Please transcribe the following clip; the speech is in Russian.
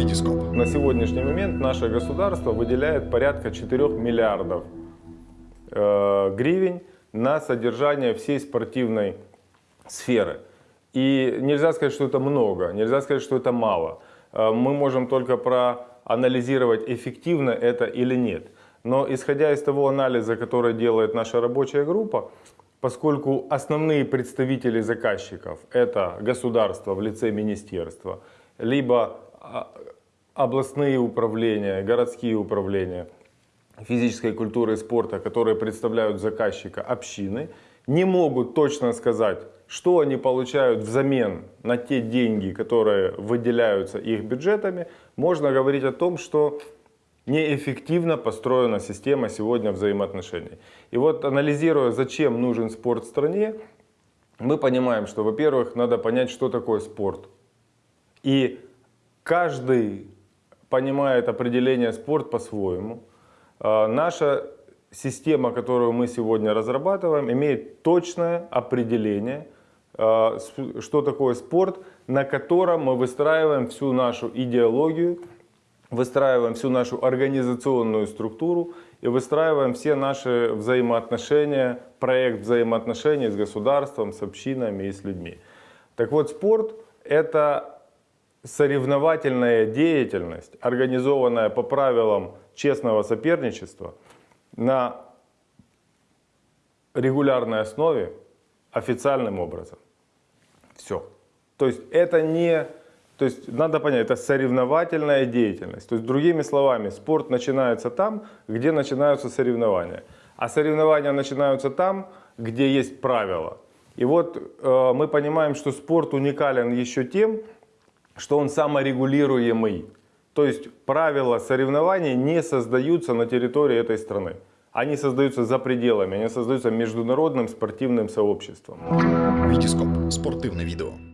Витископ. На сегодняшний момент наше государство выделяет порядка 4 миллиардов э, гривен на содержание всей спортивной сферы. И нельзя сказать, что это много, нельзя сказать, что это мало. Э, мы можем только проанализировать, эффективно это или нет. Но исходя из того анализа, который делает наша рабочая группа, поскольку основные представители заказчиков это государство в лице министерства, либо областные управления, городские управления физической культуры и спорта, которые представляют заказчика общины, не могут точно сказать, что они получают взамен на те деньги, которые выделяются их бюджетами, можно говорить о том, что неэффективно построена система сегодня взаимоотношений. И вот анализируя, зачем нужен спорт стране, мы понимаем, что, во-первых, надо понять, что такое спорт. И каждый понимает определение спорт по-своему. А, наша система, которую мы сегодня разрабатываем, имеет точное определение, а, что такое спорт, на котором мы выстраиваем всю нашу идеологию, выстраиваем всю нашу организационную структуру и выстраиваем все наши взаимоотношения, проект взаимоотношений с государством, с общинами и с людьми. Так вот, спорт – это соревновательная деятельность, организованная по правилам честного соперничества на регулярной основе, официальным образом. Все. То есть это не то есть надо понять, это соревновательная деятельность. То есть другими словами, спорт начинается там, где начинаются соревнования. А соревнования начинаются там, где есть правила. И вот э, мы понимаем, что спорт уникален еще тем, что он саморегулируемый. То есть правила соревнований не создаются на территории этой страны. Они создаются за пределами, они создаются международным спортивным сообществом. Витископ. Спортивне відео.